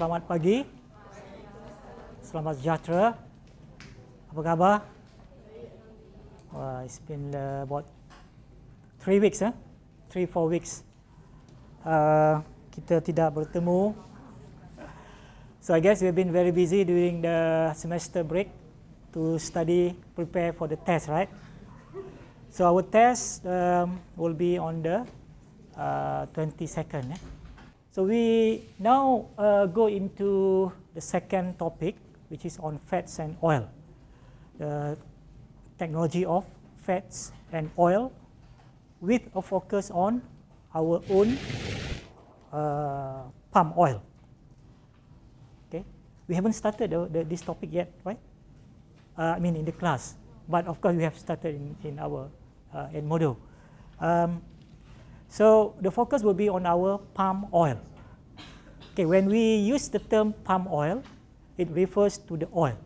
selamat pagi. Selamat sejahtera. Apa khabar? Wah, it's been uh, about three weeks, eh? Three, four weeks. Uh, kita tidak bertemu. So I guess we've been very busy during the semester break to study, prepare for the test, right? So our test um, will be on the uh, 22nd. Eh? So we now uh, go into the second topic, which is on fats and oil. The technology of fats and oil with a focus on our own uh, palm oil. Okay, we haven't started the, the, this topic yet, right? Uh, I mean in the class, but of course we have started in, in our uh, in Edmodo. Um, so the focus will be on our palm oil. Okay, when we use the term palm oil, it refers to the oil,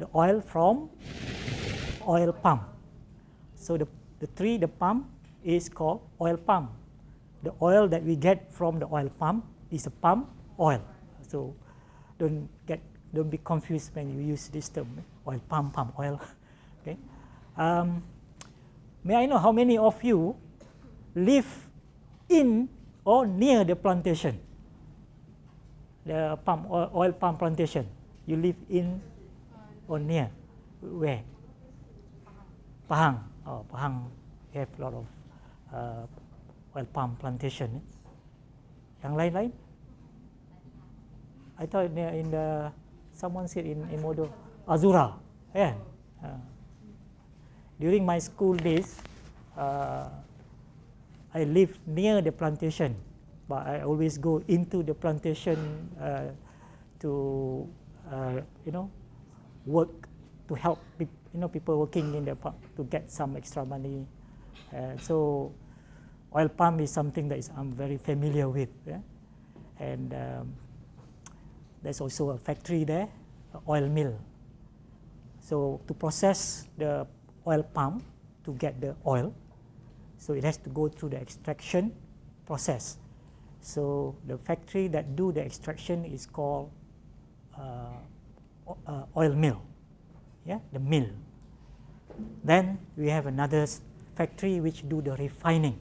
the oil from oil palm. So the, the tree, the palm, is called oil palm. The oil that we get from the oil palm is a palm oil. So don't get don't be confused when you use this term oil palm palm oil. okay. Um, may I know how many of you live in or near the plantation, the palm oil, oil palm plantation. You live in or near, where? Pahang. Oh, Pahang have a lot of uh, oil palm plantation. Yang lain-lain? I thought in the someone said in, in Edmodo Azura, yeah. Uh, during my school days, uh, I lived near the plantation, but I always go into the plantation uh, to, uh, you know, work to help you know people working in the park to get some extra money. Uh, so, oil palm is something that is, I'm very familiar with, yeah? and um, there's also a factory there, oil mill. So to process the oil palm to get the oil, so it has to go through the extraction process. So the factory that do the extraction is called uh, uh, oil mill, yeah, the mill. Then we have another factory which do the refining.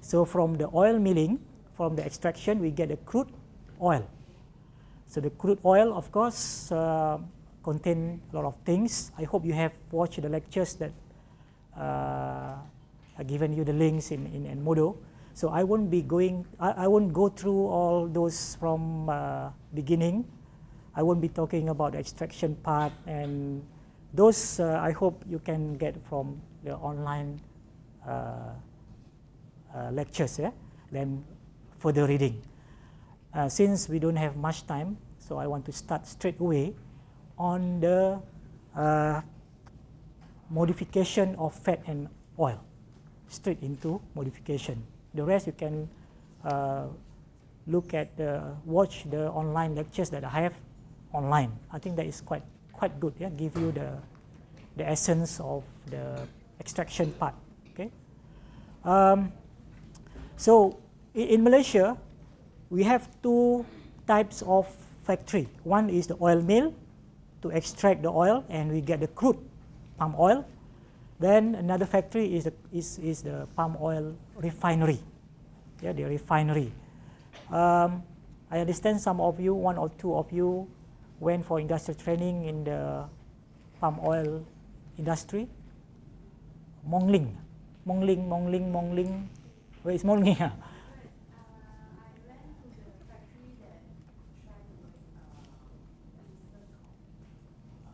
So from the oil milling, from the extraction, we get the crude oil. So the crude oil, of course, uh, contain a lot of things. I hope you have watched the lectures that uh, I've given you the links in, in, in Edmodo. So I won't be going, I, I won't go through all those from uh, beginning. I won't be talking about extraction part and those uh, I hope you can get from the online uh, uh, lectures, yeah? then further reading. Uh, since we don't have much time, so I want to start straight away on the uh, modification of fat and oil, straight into modification. The rest you can uh, look at the, watch the online lectures that I have online. I think that is quite quite good. Yeah, give you the the essence of the extraction part. Okay. Um, so in, in Malaysia, we have two types of factory. One is the oil mill to extract the oil and we get the crude palm oil. Then another factory is the, is, is the palm oil refinery. Yeah, the refinery. Um, I understand some of you, one or two of you, went for industrial training in the palm oil industry. Mongling, Mongling, Mongling, Mongling. Where is Mongling?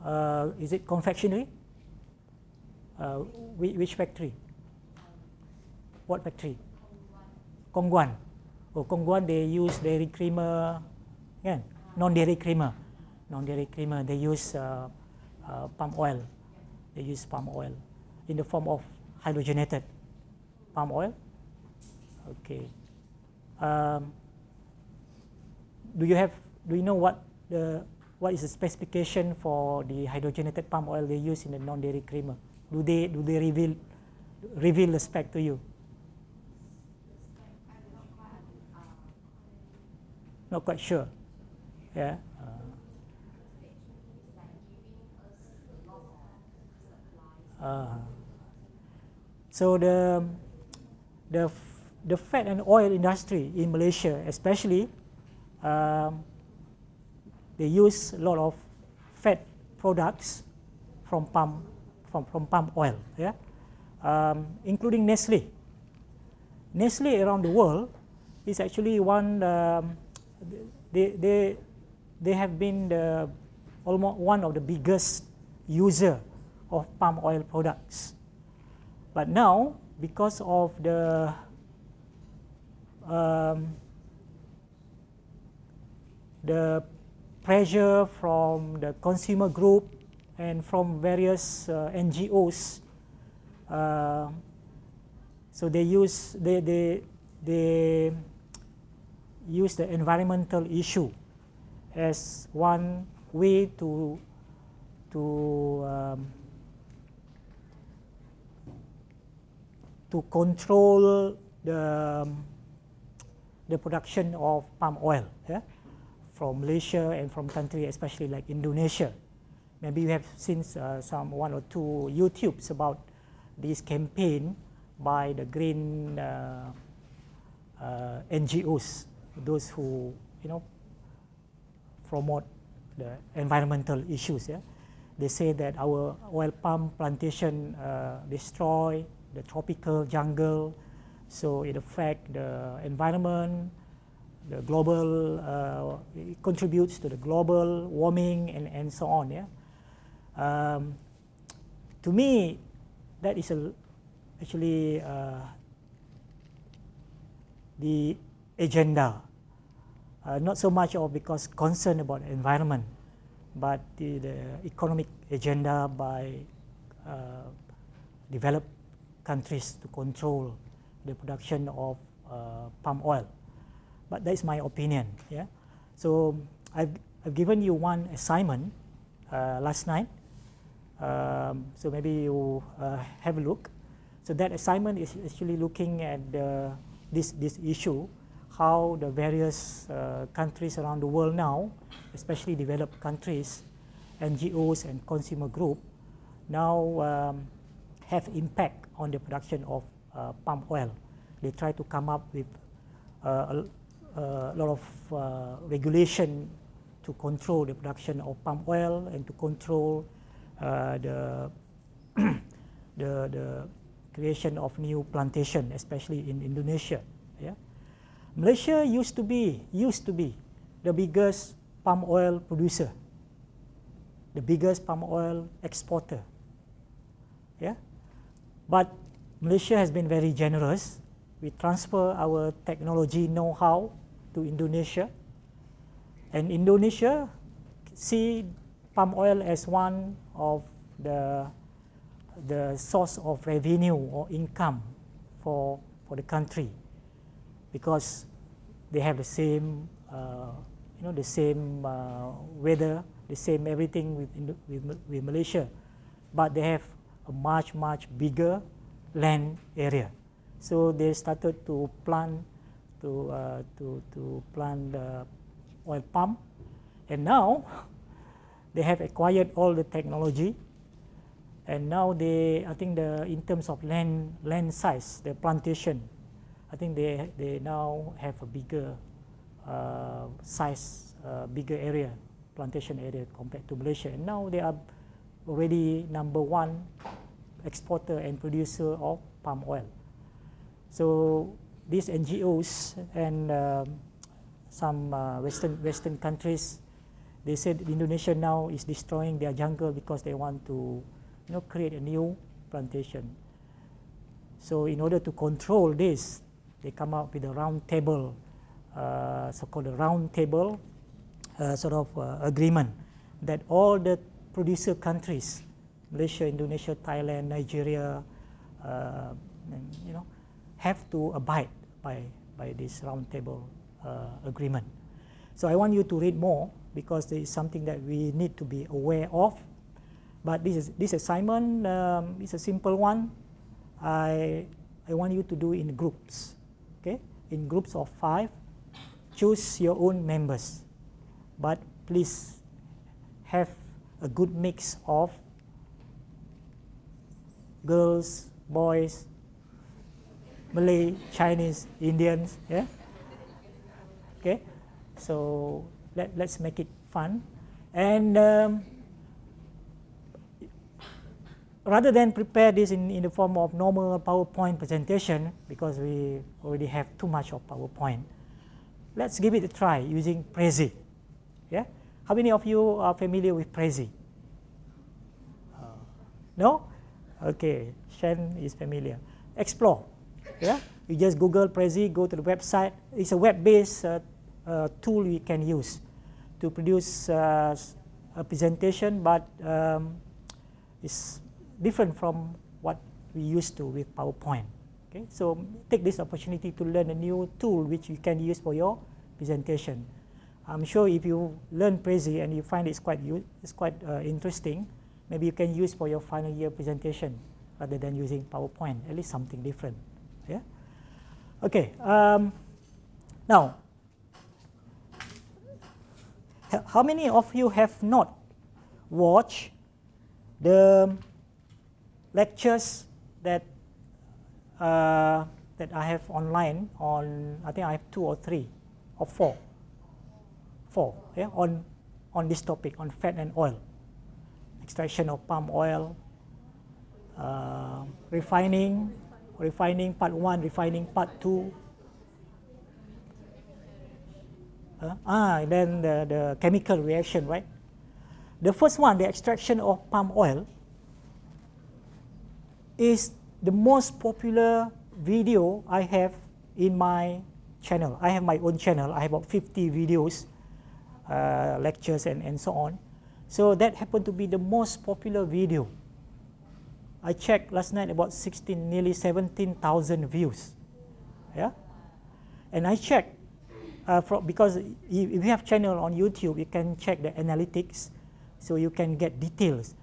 Uh, is it confectionery? Uh, which factory? What factory? Kongguan. Oh, Kongguan they use dairy creamer, kan? Non-dairy creamer, non-dairy creamer. They use uh, uh, palm oil. They use palm oil in the form of hydrogenated palm oil. Okay. Um, do you have? Do you know what the what is the specification for the hydrogenated palm oil they use in the non-dairy creamer? Do they do they reveal reveal the spec to you? Not quite sure. Yeah. Uh, so the the the fat and oil industry in Malaysia, especially, um, they use a lot of fat products from palm from, from palm oil, yeah, um, including Nestle. Nestle around the world is actually one. Um, they they they have been the almost one of the biggest user of palm oil products. But now, because of the um, the pressure from the consumer group and from various uh, NGOs, uh, so they use they they they use the environmental issue as one way to to um, to control the um, the production of palm oil yeah, from Malaysia and from countries especially like Indonesia. Maybe you have seen uh, some one or two YouTubes about this campaign by the green uh, uh, NGOs, those who you know promote the environmental issues. Yeah, they say that our oil palm plantation uh, destroy the tropical jungle, so it affects the environment, the global, uh, it contributes to the global warming and, and so on. Yeah? Um, to me, that is a, actually uh, the agenda. Uh, not so much of because concern about environment, but the, the economic agenda by uh, developed countries to control the production of uh, palm oil. But that is my opinion. Yeah. So I've, I've given you one assignment uh, last night. Um, so maybe you uh, have a look. So that assignment is actually looking at this, this issue, how the various uh, countries around the world now, especially developed countries, NGOs and consumer group, now um, have impact on the production of uh, palm oil. They try to come up with uh, a, a, lot of uh, regulation to control the production of palm oil and to control Uh, the, the, the creation of new plantation, especially in Indonesia. Yeah? Malaysia used to be used to be the biggest palm oil producer, the biggest palm oil exporter. Yeah, but Malaysia has been very generous. We transfer our technology know-how to Indonesia. And Indonesia see palm oil as one of the, the source of revenue or income for, for the country because they have the same, uh, you know, the same uh, weather, the same everything with, with, with Malaysia, but they have a much, much bigger land area. So they started to plant to uh, to to plant the oil palm, and now they have acquired all the technology, and now they I think the in terms of land land size, the plantation, I think they they now have a bigger uh, size, uh, bigger area, plantation area compared to Malaysia, and now they are already number one exporter and producer of palm oil. So these NGOs and um, some uh, Western Western countries, they said Indonesia now is destroying their jungle because they want to, you know, create a new plantation. So in order to control this, they come up with a round table, uh, so-called a round table uh, sort of uh, agreement that all the producer countries Malaysia, Indonesia, Thailand, Nigeria, uh, and, you know, have to abide by, by this roundtable uh, agreement. So I want you to read more because there is something that we need to be aware of. But this, is, this assignment um, is a simple one. I, I want you to do in groups, okay? In groups of five, choose your own members. But please have a good mix of girls, boys, Malay, Chinese, Indians, yeah. Okay, so let let's make it fun, and um, rather than prepare this in, in the form of normal PowerPoint presentation, because we already have too much of PowerPoint, let's give it a try using Prezi. Yeah? How many of you are familiar with Prezi? Uh, no? Okay, Shen is familiar. Explore. Yeah? You just Google Prezi, go to the website. It's a web-based uh, uh, tool you can use to produce uh, a presentation, but um, it's different from what we used to with PowerPoint. Okay, so take this opportunity to learn a new tool which you can use for your presentation. I'm sure if you learn Prezi and you find it's quite it's quite uh, interesting, maybe you can use for your final year presentation rather than using PowerPoint. At least something different. Yeah. Okay. Um, now, how many of you have not watched the lectures that uh, that I have online on I think I have two or three or four? Four yeah on on this topic on fat and oil. Extraction of palm oil uh, refining refining part one refining part two uh, ah then the, the chemical reaction right the first one the extraction of palm oil is the most popular video I have in my channel. I have my own channel. I have about 50 videos, uh, lectures, and, and so on. So that happened to be the most popular video. I checked last night about 16, nearly 17,000 views. Yeah, and I checked uh, from, because if you have channel on YouTube, you can check the analytics, so you can get details.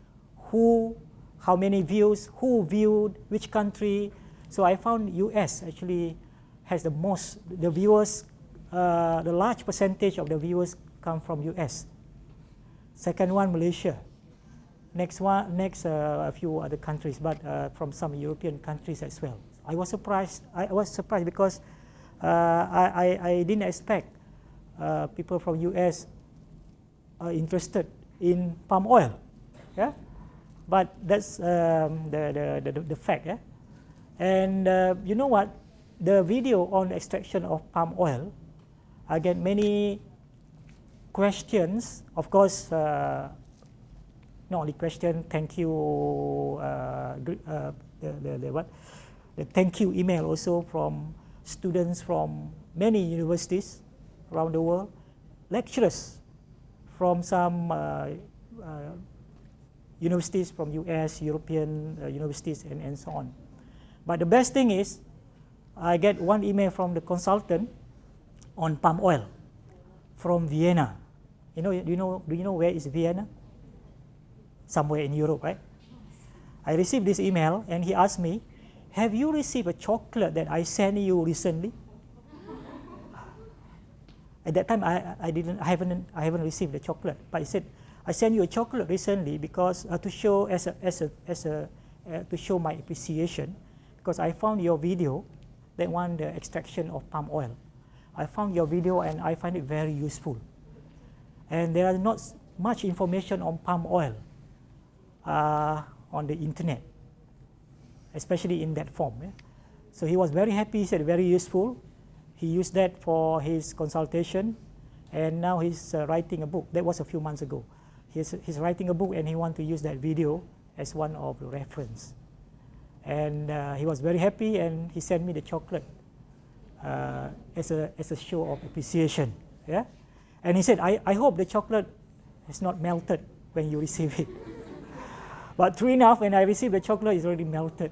Who how many views, who viewed, which country. So I found US actually has the most, the viewers, uh, the large percentage of the viewers come from US. Second one, Malaysia. Next one, next uh, a few other countries, but uh, from some European countries as well. I was surprised. I was surprised because I, I, I, didn't expect uh, people from US are interested in palm oil. Yeah, but that's um, the, the, the, the, fact. Yeah? And uh, you know what? The video on extraction of palm oil, I get many questions. Of course, uh, not only question, thank you, uh, uh, the, the, the, what? the thank you email also from students from many universities around the world, lecturers from some uh, uh, universities from US, European uh, universities, and, and so on. But the best thing is, I get one email from the consultant on palm oil from Vienna. You know, do you know, do you know where is Vienna? Somewhere in Europe, right? I received this email and he asked me, have you received a chocolate that I sent you recently? At that time, I, I didn't, I haven't, I haven't received the chocolate, but he said, I sent you a chocolate recently because uh, to show as a, as a, as a, uh, to show my appreciation because I found your video that one the extraction of palm oil. I found your video and I find it very useful. And there are not much information on palm oil uh, on the internet, especially in that form. Yeah? So he was very happy, he said very useful. He used that for his consultation and now he's uh, writing a book. That was a few months ago he's, he's writing a book and he wants to use that video as one of the reference. And uh, he was very happy and he sent me the chocolate uh, as, a, as a show of appreciation. Yeah? And he said, I, I hope the chocolate is not melted when you receive it. but true enough, when I received the chocolate, it's already melted.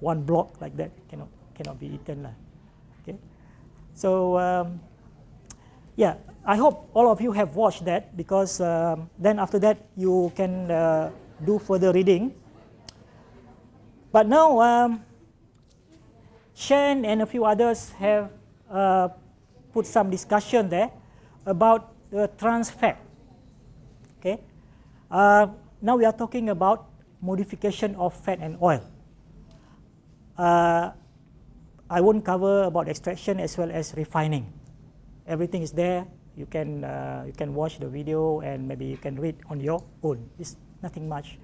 One block like that cannot, cannot be eaten. lah. Okay? So, um, yeah, I hope all of you have watched that because um, then after that you can uh, do further reading. But now um, Shen and a few others have uh, put some discussion there about the trans fat. Okay. Uh, now we are talking about modification of fat and oil. Uh, I won't cover about extraction as well as refining. Everything is there. You can uh, you can watch the video and maybe you can read on your own. It's nothing much.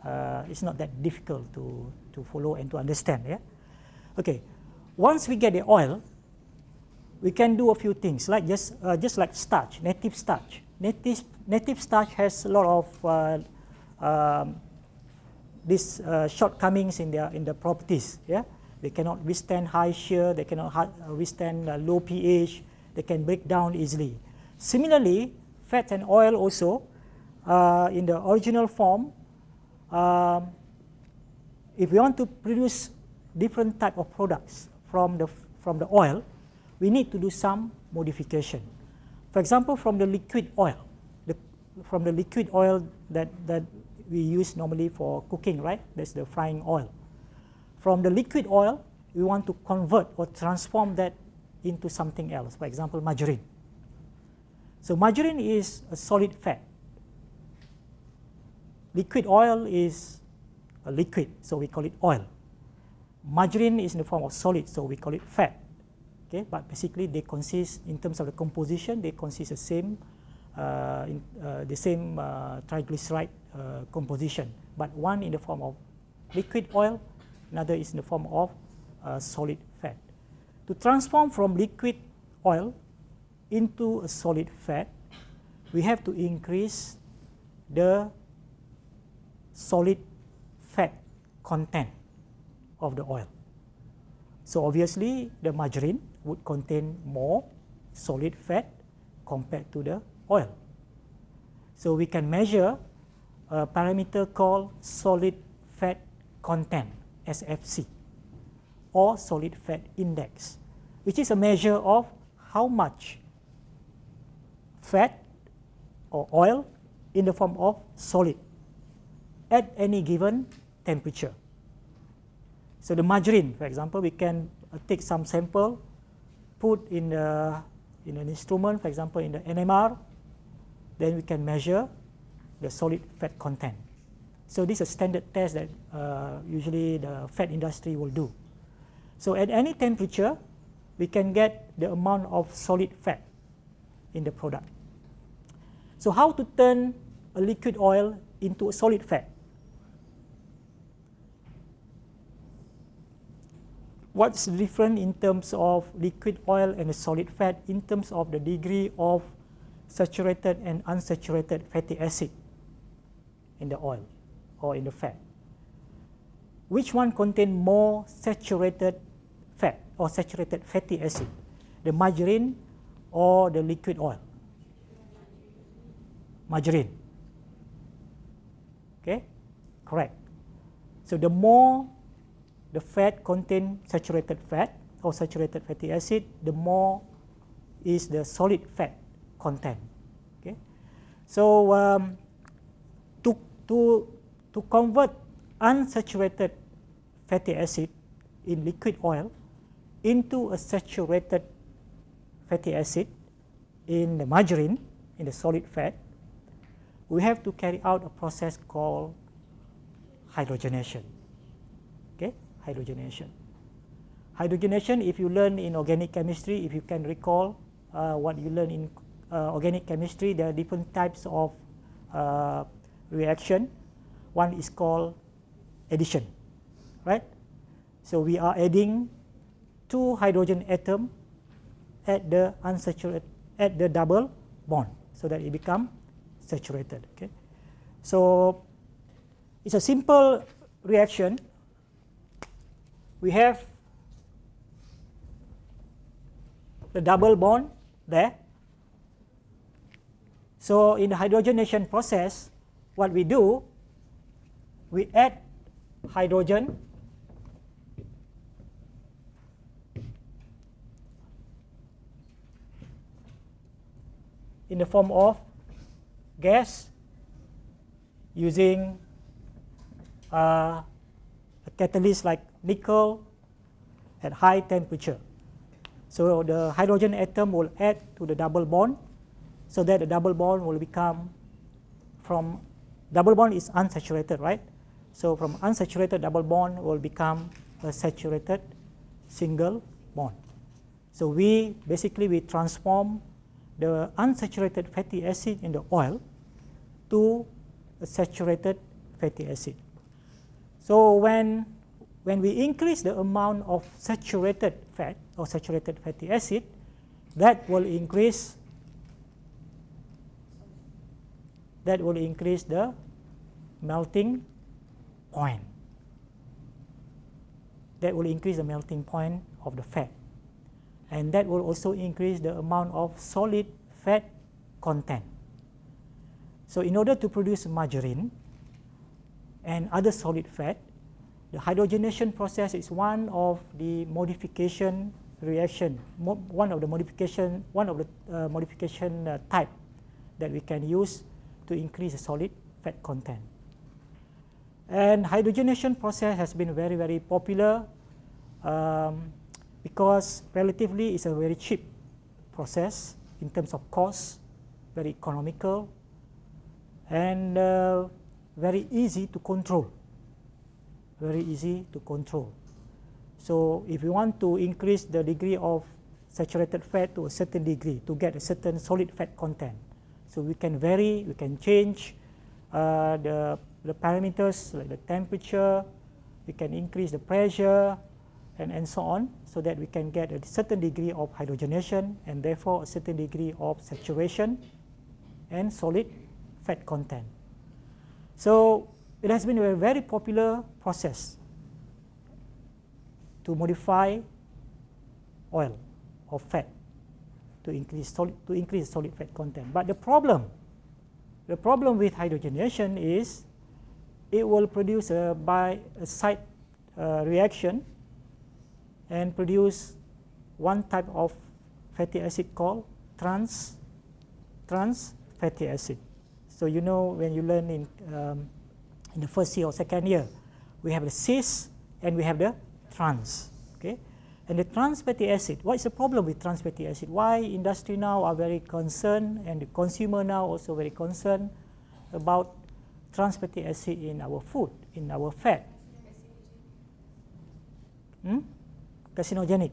Uh, it's not that difficult to to follow and to understand. Yeah. Okay. Once we get the oil, we can do a few things like just uh, just like starch, native starch. Native native starch has a lot of uh, um, these uh, shortcomings in their in the properties. Yeah, they cannot withstand high shear, they cannot uh, withstand uh, low pH, they can break down easily. Similarly, fat and oil also uh, in the original form. Um, if we want to produce different type of products from the from the oil, we need to do some modification. For example, from the liquid oil, the, from the liquid oil that, that we use normally for cooking, right? That's the frying oil. From the liquid oil, we want to convert or transform that into something else, for example, margarine. So margarine is a solid fat. Liquid oil is a liquid, so we call it oil. Margarine is in the form of solid, so we call it fat. Okay, but basically they consist in terms of the composition, they consist the same, in, uh, the same uh, triglyceride uh, composition, but one in the form of liquid oil, another is in the form of uh, solid fat. To transform from liquid oil into a solid fat, we have to increase the solid fat content of the oil. So obviously the margarine would contain more solid fat compared to the oil. So we can measure a parameter called solid fat content, SFC, or solid fat index, which is a measure of how much fat or oil in the form of solid at any given temperature. So the margarine, for example, we can uh, take some sample put in, the, in an instrument, for example, in the NMR, then we can measure the solid fat content. So this is a standard test that uh, usually the fat industry will do. So at any temperature, we can get the amount of solid fat in the product. So how to turn a liquid oil into a solid fat? what's different in terms of liquid oil and a solid fat in terms of the degree of saturated and unsaturated fatty acid in the oil or in the fat. Which one contain more saturated fat or saturated fatty acid, the margarine or the liquid oil? Margarine. Okay, correct. So the more the fat contain saturated fat or saturated fatty acid, the more is the solid fat content. Okay, so um, to to to convert unsaturated fatty acid in liquid oil into a saturated fatty acid in the margarine in the solid fat, we have to carry out a process called hydrogenation Okay, hydrogenation. Hydrogenation, if you learn in organic chemistry, if you can recall uh, what you learn in organic chemistry, there are different types of uh, reaction. One is called addition, right? So we are adding two hydrogen atom at the unsaturated at the double bond so that it become saturated. Okay, so it's a simple reaction we have the double bond there. So in the hydrogenation process, what we do, we add hydrogen in the form of gas using uh, a catalyst like nickel at high temperature. So the hydrogen atom will add to the double bond so that the double bond will become from double bond is unsaturated, right? So from unsaturated double bond will become a saturated single bond. So we basically we transform the unsaturated fatty acid in the oil to a saturated fatty acid. So when, when we increase the amount of saturated fat or saturated fatty acid, that will increase that will increase the melting point. That will increase the melting point of the fat. And that will also increase the amount of solid fat content. So in order to produce margarine and other solid fat, the hydrogenation process is one of the modification reaction, mo one of the modification, one of the uh, modification uh, type that we can use to increase the solid fat content. And hydrogenation process has been very, very popular um, because relatively it's a very cheap process in terms of cost, very economical, and uh, very easy to control. Very easy to control. So if you want to increase the degree of saturated fat to a certain degree to get a certain solid fat content, so we can vary, we can change uh, the, the parameters like the temperature, we can increase the pressure, and, and so on, so that we can get a certain degree of hydrogenation and therefore a certain degree of saturation and solid fat content. So it has been a very popular process to modify oil or fat to increase solid, to increase solid fat content. But the problem, the problem with hydrogenation is it will produce a by a side uh, reaction and produce one type of fatty acid called trans, trans fatty acid. So you know when you learn in, um, in the first year or second year, we have the cis and we have the trans. Okay? And the trans fatty acid, what is the problem with trans fatty acid? Why industry now are very concerned and the consumer now also very concerned about trans fatty acid in our food, in our fat? Hmm? carcinogenic.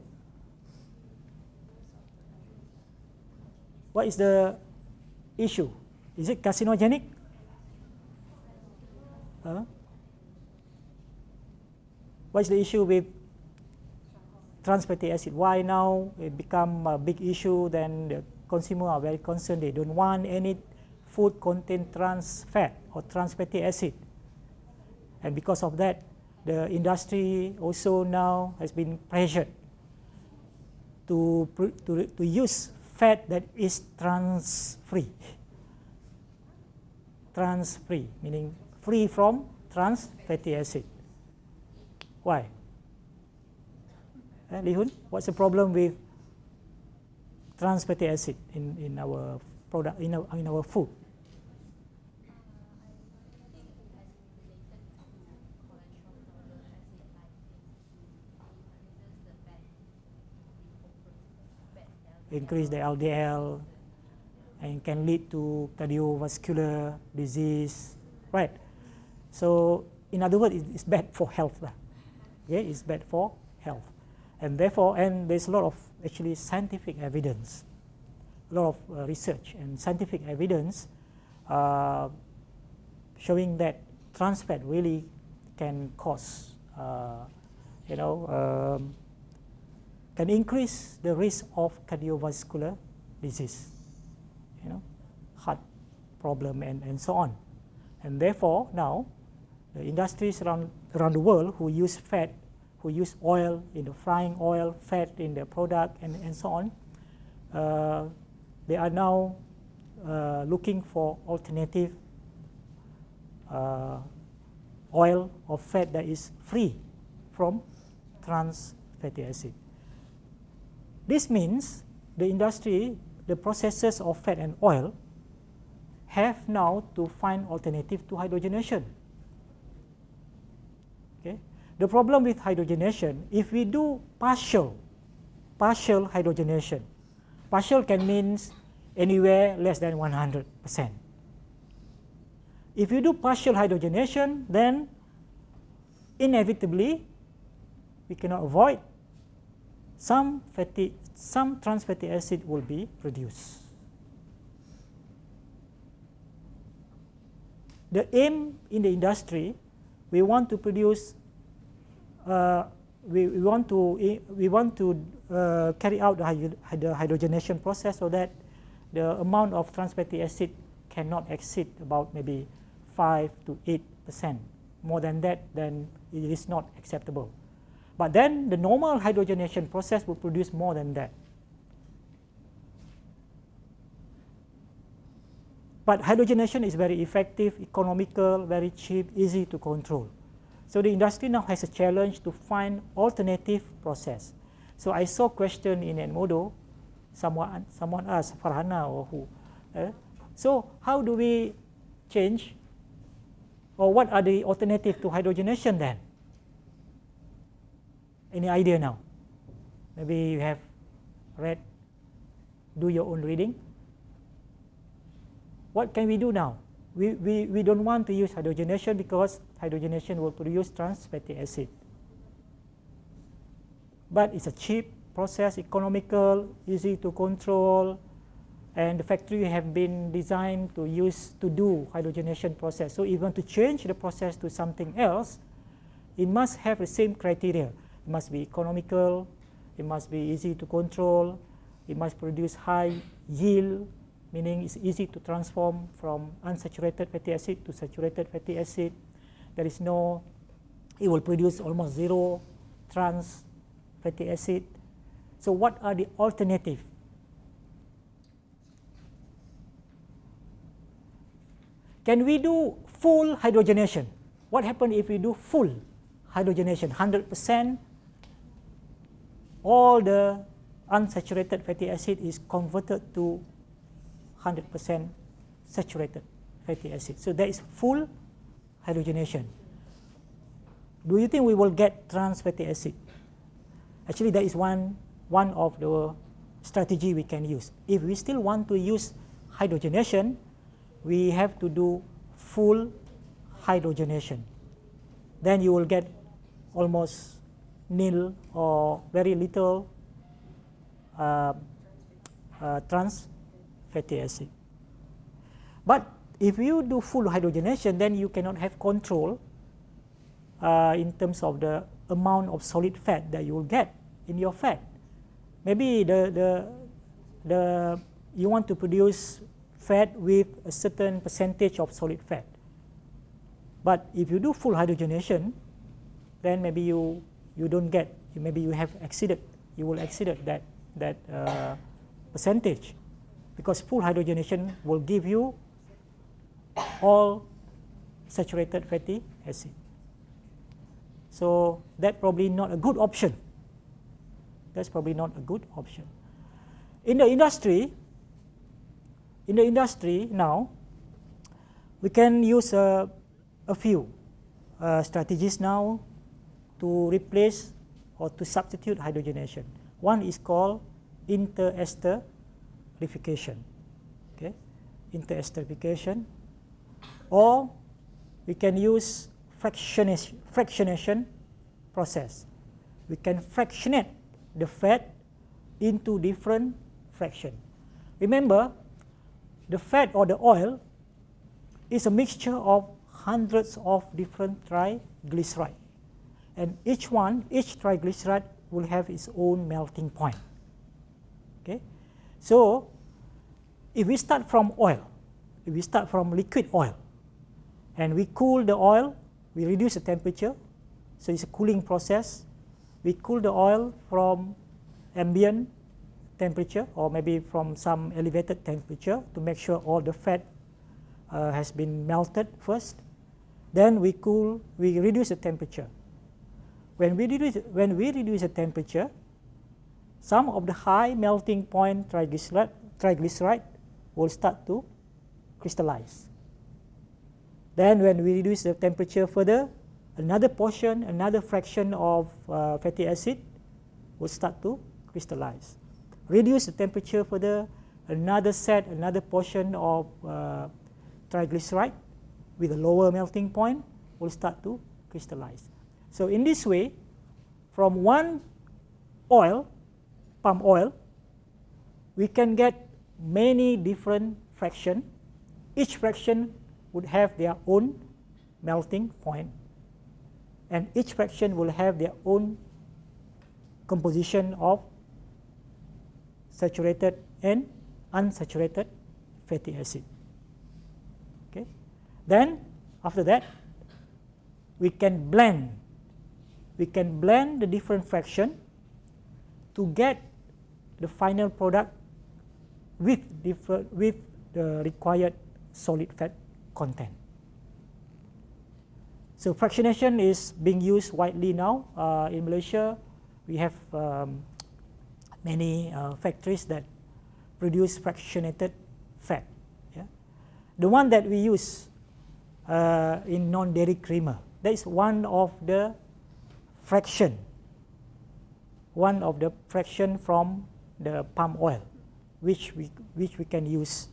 What is the issue? Is it carcinogenic? Huh? What is the issue with trans fatty acid? Why now it become a big issue? Then the consumer are very concerned. They don't want any food contain trans fat or trans fatty acid. And because of that, the industry also now has been pressured to, to, to use fat that is trans-free. Trans-free, meaning free from trans fatty acid. Why? Eh, Li Hun, what's the problem with trans fatty acid in, in our product, in our, in our food? increase the LDL and can lead to cardiovascular disease, right? So in other words, it's bad for health. Okay, it's bad for health. And therefore, and there's a lot of actually scientific evidence, a lot of uh, research and scientific evidence uh, showing that trans fat really can cause, uh, you know, um, can increase the risk of cardiovascular disease, you know, heart problem and, and so on. And therefore, now, the industries around, around the world who use fat, who use oil in the frying oil, fat in their product, and, and so on, uh, they are now uh, looking for alternative uh, oil or fat that is free from trans fatty acid. This means the industry, the processes of fat and oil have now to find alternative to hydrogenation. The problem with hydrogenation, if we do partial, partial hydrogenation, partial can means anywhere less than 100%. If you do partial hydrogenation, then inevitably we cannot avoid some fatty, some trans fatty acid will be produced. The aim in the industry, we want to produce, we, we want to we want to uh, carry out the, the hydrogenation process so that the amount of trans fatty acid cannot exceed about maybe 5 to 8 percent. More than that, then it is not acceptable. But then the normal hydrogenation process will produce more than that. But hydrogenation is very effective, economical, very cheap, easy to control. So the industry now has a challenge to find alternative process. So I saw question in Edmodo, someone, someone asked, Farhana or who. Uh, so how do we change or what are the alternative to hydrogenation then? Any idea now? Maybe you have read, do your own reading. What can we do now? We, we, we don't want to use hydrogenation because hydrogenation will produce trans fatty acid. But it's a cheap process, economical, easy to control, and the factory have been designed to use to do hydrogenation process. So even to change the process to something else, it must have the same criteria. It must be economical, it must be easy to control, it must produce high yield, meaning it's easy to transform from unsaturated fatty acid to saturated fatty acid. There is no, it will produce almost zero trans fatty acid. So what are the alternative Can we do full hydrogenation? What happens if we do full hydrogenation, 100%? All the unsaturated fatty acid is converted to 100% saturated fatty acid. So that is full hydrogenation. Do you think we will get trans fatty acid? Actually, that is one, one of the strategy we can use. If we still want to use hydrogenation, we have to do full hydrogenation. Then you will get almost nil or very little uh, uh, trans fatty acid. But if you do full hydrogenation, then you cannot have control uh, in terms of the amount of solid fat that you will get in your fat. Maybe the, the, the, you want to produce fat with a certain percentage of solid fat. But if you do full hydrogenation, then maybe you, you don't get, maybe you have exceeded, you will exceed that, that uh, percentage. Because full hydrogenation will give you all saturated fatty acid. So that's probably not a good option. That's probably not a good option. In the industry, in the industry now, we can use uh, a few uh, strategies now to replace or to substitute hydrogenation. One is called interesterification, okay, interesterification, or we can use fractionation, fractionation process. We can fractionate the fat into different fraction. Remember, the fat or the oil is a mixture of hundreds of different triglyceride. And each one, each triglyceride will have its own melting point. Okay? So, if we start from oil, if we start from liquid oil, and we cool the oil, we reduce the temperature, so it's a cooling process. We cool the oil from ambient temperature or maybe from some elevated temperature to make sure all the fat uh, has been melted first. Then we cool, we reduce the temperature. When we reduce, when we reduce the temperature, some of the high melting point triglyceride, triglyceride will start to crystallize. Then when we reduce the temperature further, another portion, another fraction of uh, fatty acid will start to crystallize reduce the temperature further, another set, another portion of uh, triglyceride with a lower melting point will start to crystallize. So in this way, from one oil, palm oil, we can get many different fraction. Each fraction would have their own melting point, and each fraction will have their own composition of saturated and unsaturated fatty acid. Okay. Then after that, we can blend. We can blend the different fraction to get the final product with different with the required solid fat content. So fractionation is being used widely now uh, in Malaysia. We have um, many uh, factories that produce fractionated fat. Yeah? The one that we use uh, in non-dairy creamer, that is one of the fraction, one of the fraction from the palm oil, which we, which we can use.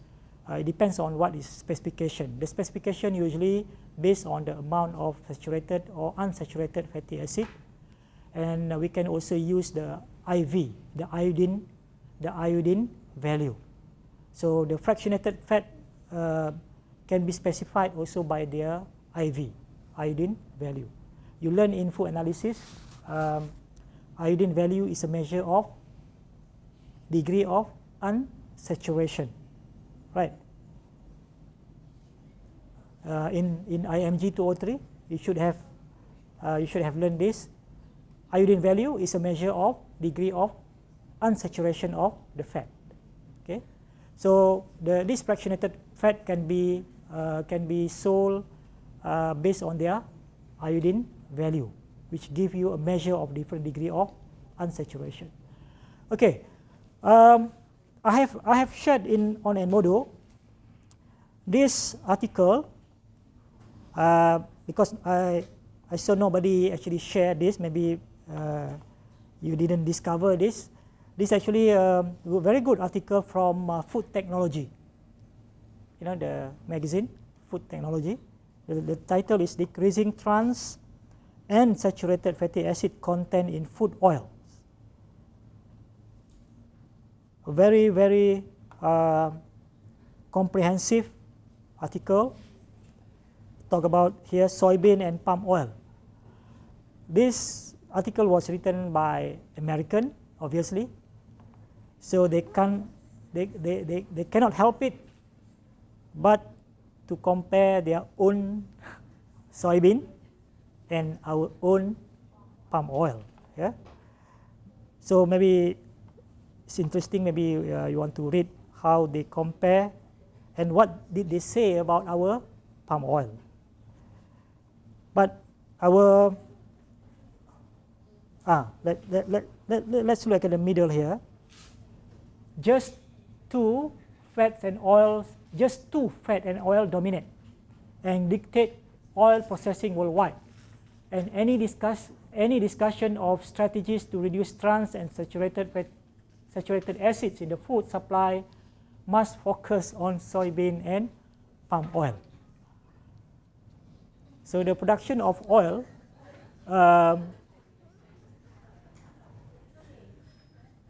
Uh, it depends on what is specification. The specification usually based on the amount of saturated or unsaturated fatty acid. And uh, we can also use the IV, the iodine, the iodine value. So the fractionated fat uh, can be specified also by their IV, iodine value. You learn in food analysis, um, iodine value is a measure of degree of unsaturation, right? Uh, in in IMG 203, you should have uh, you should have learned this. Iodine value is a measure of degree of unsaturation of the fat. Okay, so the this fractionated fat can be uh, can be sold uh, based on their iodine value, which give you a measure of different degree of unsaturation. Okay, um, I have I have shared in on Edmodo this article uh, because I I saw nobody actually share this. Maybe uh, you didn't discover this. This actually a very good article from uh, Food Technology. You know the magazine, Food Technology. The, the title is Decreasing Trans and Saturated Fatty Acid Content in Food Oils. A very, very uh, comprehensive article. Talk about here soybean and palm oil. This article was written by American, obviously, so they can they, they, they, they cannot help it but to compare their own soybean and our own palm oil. Yeah. So maybe it's interesting. Maybe uh, you want to read how they compare and what did they say about our palm oil. But our ah let let let, let let's look at the middle here just two fats and oils, just two fat and oil dominate and dictate oil processing worldwide. And any discuss any discussion of strategies to reduce trans and saturated fat, saturated acids in the food supply must focus on soybean and palm oil. So the production of oil um,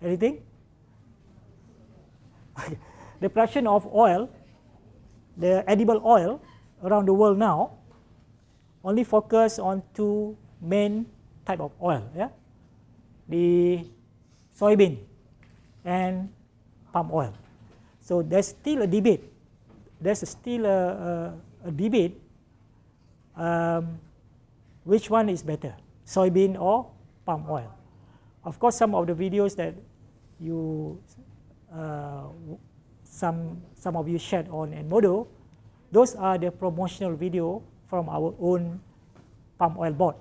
anything? the production of oil, the edible oil around the world now, only focus on two main type of oil, yeah? the soybean and palm oil. So there's still a debate. There's still a, a, a debate um, which one is better, soybean or palm oil. Of course, some of the videos that you uh, some some of you shared on Edmodo, those are the promotional video from our own palm oil board,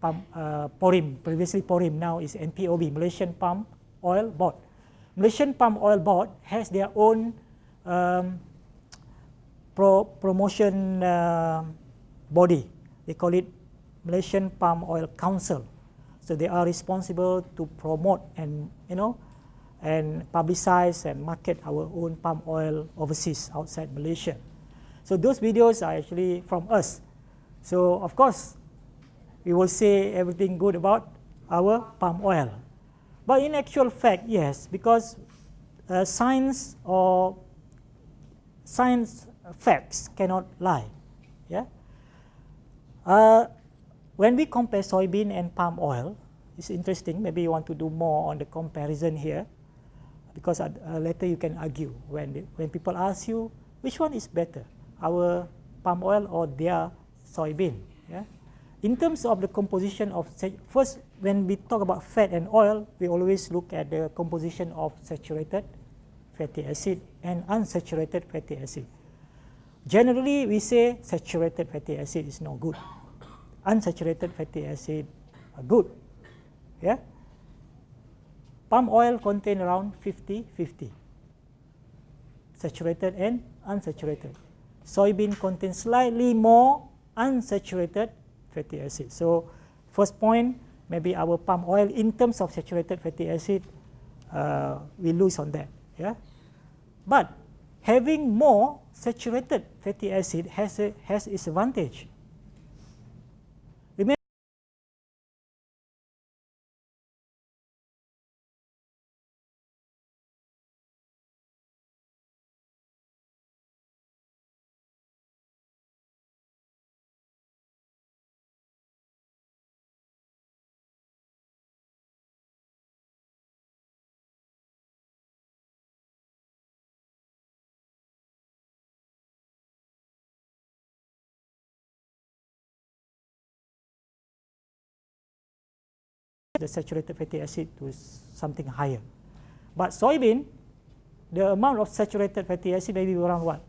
palm, uh, PORIM, previously PORIM, now is MPOB, Malaysian Palm Oil Board. Malaysian Palm Oil Board has their own um, pro promotion uh, body. They call it Malaysian Palm Oil Council. So they are responsible to promote and you know and publicize and market our own palm oil overseas outside Malaysia. So those videos are actually from us. So of course, we will say everything good about our palm oil. But in actual fact, yes, because uh, science or science facts cannot lie. Uh, when we compare soybean and palm oil, it's interesting. Maybe you want to do more on the comparison here, because uh, later you can argue when they, when people ask you which one is better, our palm oil or their soybean. Yeah. In terms of the composition of first, when we talk about fat and oil, we always look at the composition of saturated fatty acid and unsaturated fatty acid. Generally, we say saturated fatty acid is no good. Unsaturated fatty acid are good. Yeah? Palm oil contain around 50-50. Saturated and unsaturated. Soybean contains slightly more unsaturated fatty acid. So first point, maybe our palm oil in terms of saturated fatty acid, uh, we lose on that. Yeah? But having more saturated fatty acid has, a, has its advantage. The saturated fatty acid to something higher. But soybean, the amount of saturated fatty acid may be around what?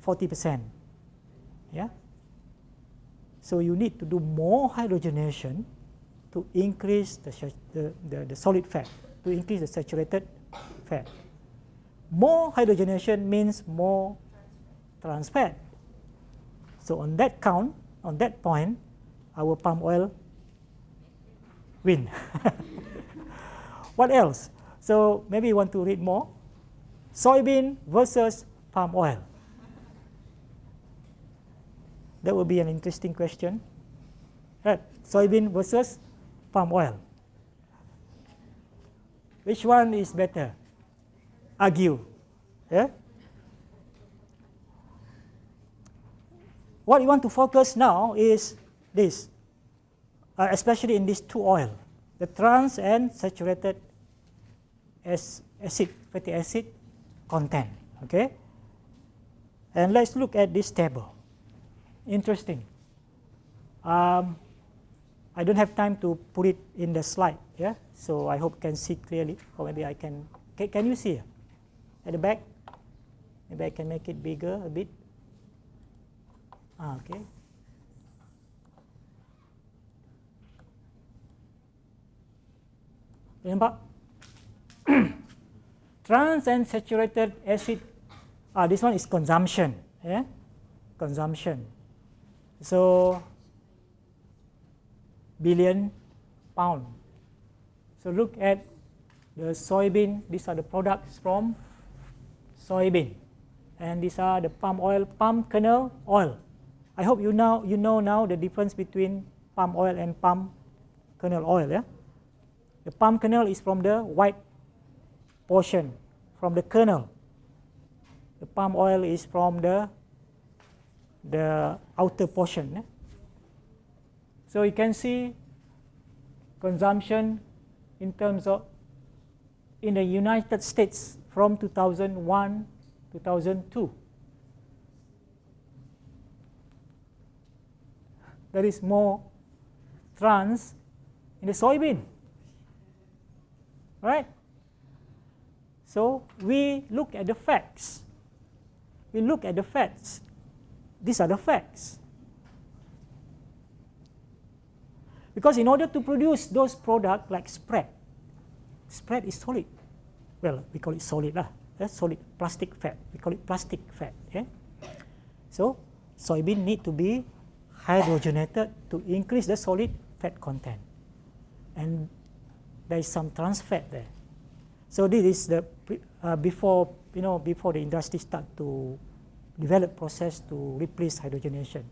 40%. Yeah? So you need to do more hydrogenation to increase the, the, the, the solid fat, to increase the saturated fat. More hydrogenation means more trans fat. So on that count, on that point, our palm oil win. what else? So maybe you want to read more. Soybean versus palm oil. That would be an interesting question. Right. Soybean versus palm oil. Which one is better? Argue. Yeah? What you want to focus now is this uh, especially in these two oil, the trans and saturated acid, fatty acid content. Okay, and let's look at this table. Interesting. Um, I don't have time to put it in the slide. Yeah, so I hope you can see clearly, or maybe I can. Can, can you see at the back? Maybe I can make it bigger a bit. Ah, okay. Nampak? Trans and saturated acid, ah, this one is consumption. Yeah? Consumption. So, billion pound. So look at the soybean, these are the products from soybean. And these are the palm oil, palm kernel oil. I hope you know, you know now the difference between palm oil and palm kernel oil. Yeah? The palm kernel is from the white portion, from the kernel. The palm oil is from the, the outer portion. Eh? So you can see consumption in terms of in the United States from 2001 2002. There is more trans in the soybean right? So we look at the facts. We look at the facts. These are the facts. Because in order to produce those products like spread, spread is solid. Well, we call it solid lah. That's solid plastic fat. We call it plastic fat. Okay? So soybean need to be hydrogenated to increase the solid fat content. And there is some trans fat there. So this is the uh, before you know before the industry start to develop process to replace hydrogenation.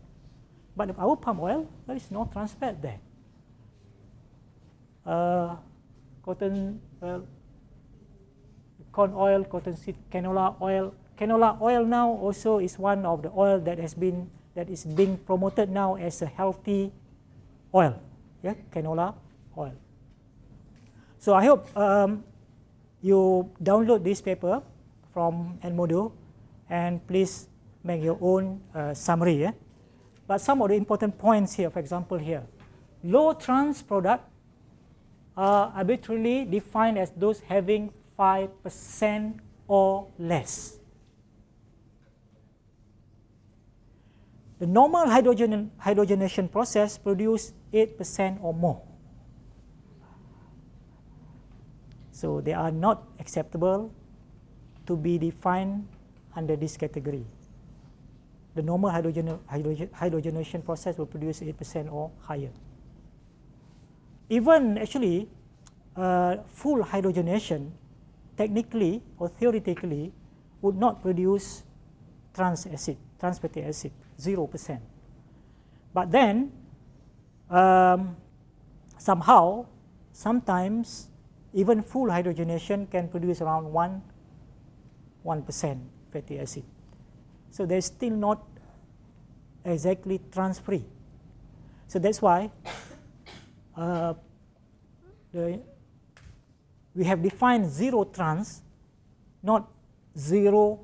But our palm oil, there is no trans fat there. Uh, cotton, uh, corn oil, cotton seed, canola oil. Canola oil now also is one of the oil that has been that is being promoted now as a healthy oil. Yeah, canola oil. So I hope um, you download this paper from Edmodo and please make your own uh, summary. But some of the important points here, for example here, low trans product are arbitrarily defined as those having 5% or less. The normal hydrogen, hydrogenation process produce 8% or more. So they are not acceptable to be defined under this category. The normal hydrogen, hydrogen, hydrogenation process will produce 8% or higher. Even actually, uh, full hydrogenation technically or theoretically would not produce trans acid, trans fatty acid, 0%. But then, um, somehow, sometimes even full hydrogenation can produce around 1, 1% fatty acid. So they're still not exactly trans-free. So that's why uh, the, we have defined zero trans, not 0%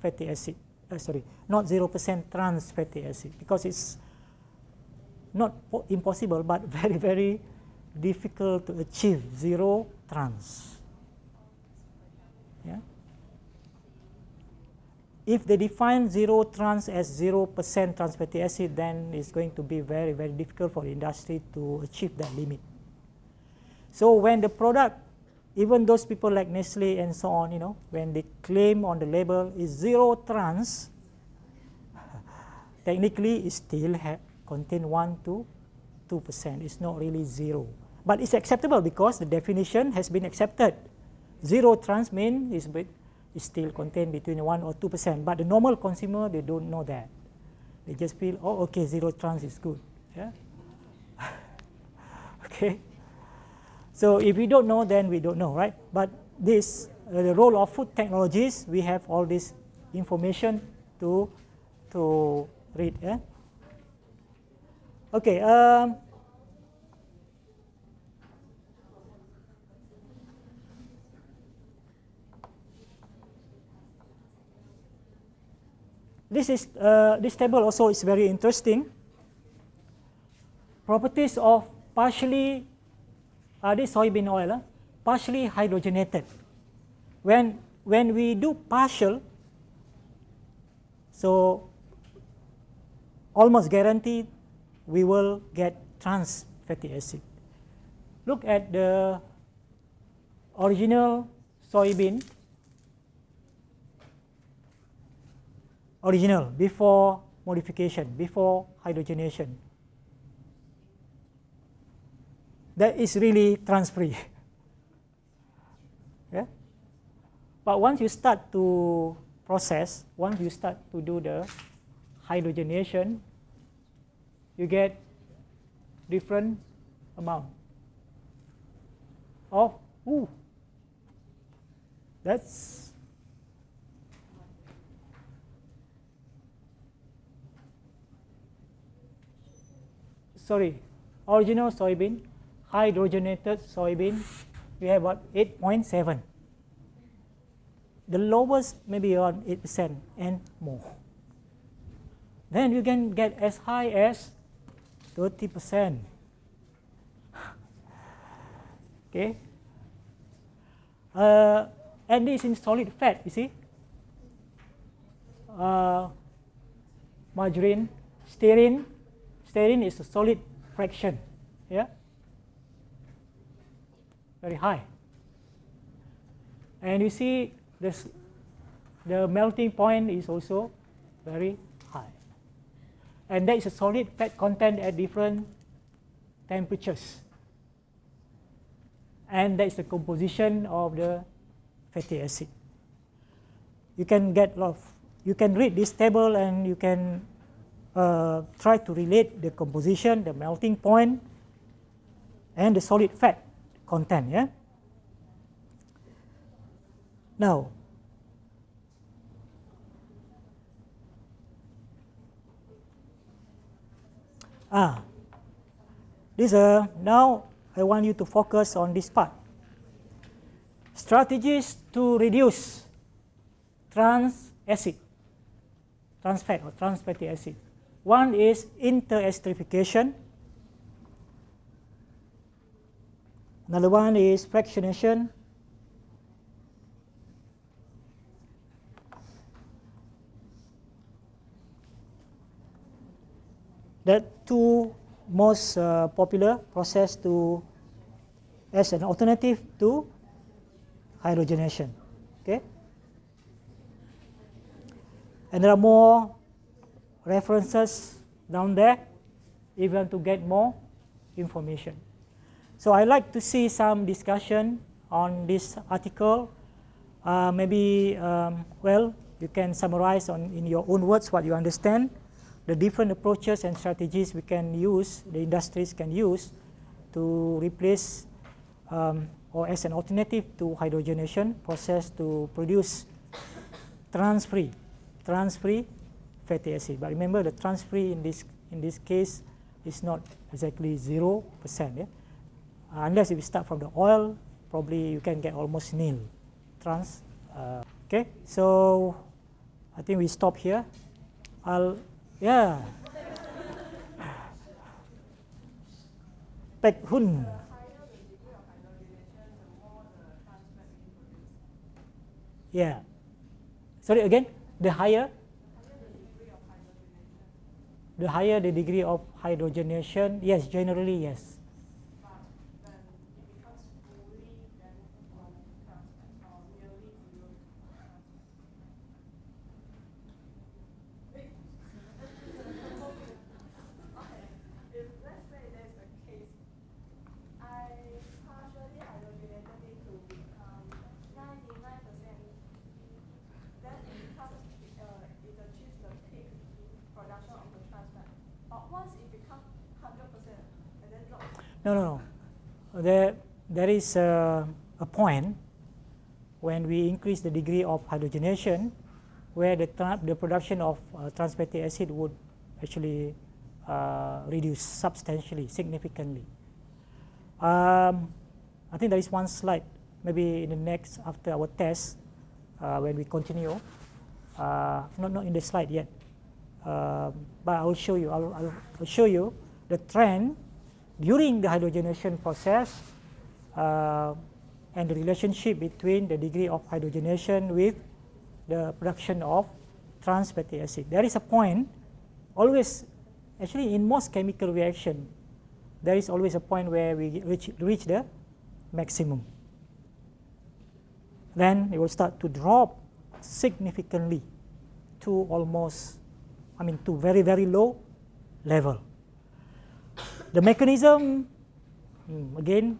fatty acid, uh, sorry, not 0% trans fatty acid, because it's not impossible, but very, very difficult to achieve zero trans. Yeah? If they define zero trans as 0% trans fatty acid, then it's going to be very, very difficult for industry to achieve that limit. So when the product, even those people like Nestle and so on, you know, when they claim on the label is zero trans, technically it still contain 1 to 2%. It's not really zero. But it's acceptable because the definition has been accepted. Zero trans mean is, is still contained between 1 or 2%. But the normal consumer, they don't know that. They just feel, oh, okay, zero trans is good. Yeah? okay. So if we don't know, then we don't know, right? But this, uh, the role of food technologies, we have all this information to, to read. Yeah? Okay. Um, this is uh, this table also is very interesting. Properties of partially uh, this soybean oil, uh, partially hydrogenated. When when we do partial, so almost guaranteed we will get trans fatty acid. Look at the original soybean original before modification, before hydrogenation. That is really trans-free. yeah? But once you start to process, once you start to do the hydrogenation, you get different amount of, ooh, that's sorry, original soybean, hydrogenated soybean, we have about 8.7. The lowest maybe around 8% and more. Then you can get as high as 30%. okay. Uh, and this in solid fat, you see. Uh, margarine, stearin, Stearin is a solid fraction, yeah, very high. And you see this, the melting point is also very high. And that is a solid fat content at different temperatures. and that is the composition of the fatty acid. You can get a lot of, you can read this table and you can uh, try to relate the composition, the melting point, and the solid fat content. Yeah. Now, ah, this uh, now I want you to focus on this part. Strategies to reduce trans acid, trans fat or trans fatty acid. One is interesterification. Another one is fractionation. The two most uh, popular process to as an alternative to hydrogenation. Okay, and there are more references down there if you want to get more information. So I like to see some discussion on this article. Uh, maybe, um, well, you can summarize on in your own words what you understand, the different approaches and strategies we can use, the industries can use to replace um, or as an alternative to hydrogenation process to produce trans-free, trans-free fatty acid. But remember the trans-free in this, in this case is not exactly 0%. Yeah? Uh, unless if you start from the oil, probably you can get almost nil trans. Uh, okay, so I think we stop here. I'll, yeah. Pek Hun. Yeah. Sorry again, the higher the higher the degree of hydrogenation, yes, generally yes. No, no, no. There, there is a, a point when we increase the degree of hydrogenation where the, the production of uh, trans fatty acid would actually uh, reduce substantially, significantly. Um, I think there is one slide, maybe in the next, after our test, uh, when we continue. Uh, not, not in the slide yet, uh, but I will show you, I'll, I'll show you the trend during the hydrogenation process uh, and the relationship between the degree of hydrogenation with the production of trans fatty acid. There is a point always, actually in most chemical reaction, there is always a point where we reach, reach the maximum. Then it will start to drop significantly to almost, I mean to very, very low level. The mechanism, hmm, again,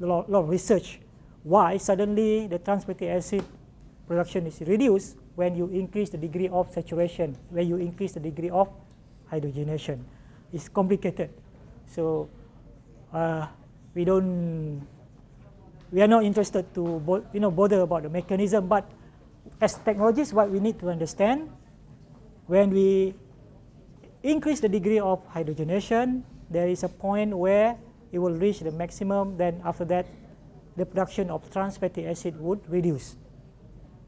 a lot, lot of research. Why suddenly the trans fatty acid production is reduced when you increase the degree of saturation, when you increase the degree of hydrogenation. It's complicated. So uh, we don't, we are not interested to you know, bother about the mechanism, but as technologists, what we need to understand, when we increase the degree of hydrogenation, there is a point where it will reach the maximum, then after that, the production of trans fatty acid would reduce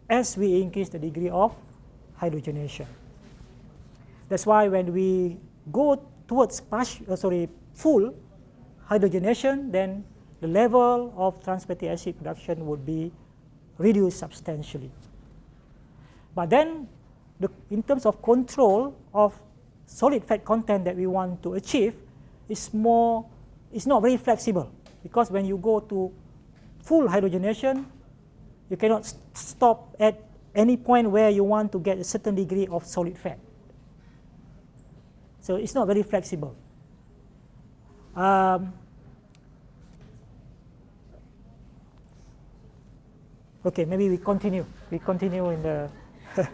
as we increase the degree of hydrogenation. That's why when we go towards partial, uh, sorry, full hydrogenation, then the level of trans fatty acid production would be reduced substantially. But then, the, in terms of control of solid fat content that we want to achieve, is more, it's not very flexible because when you go to full hydrogenation, you cannot st stop at any point where you want to get a certain degree of solid fat. So it's not very flexible. Um, Okay, maybe we continue. We continue in the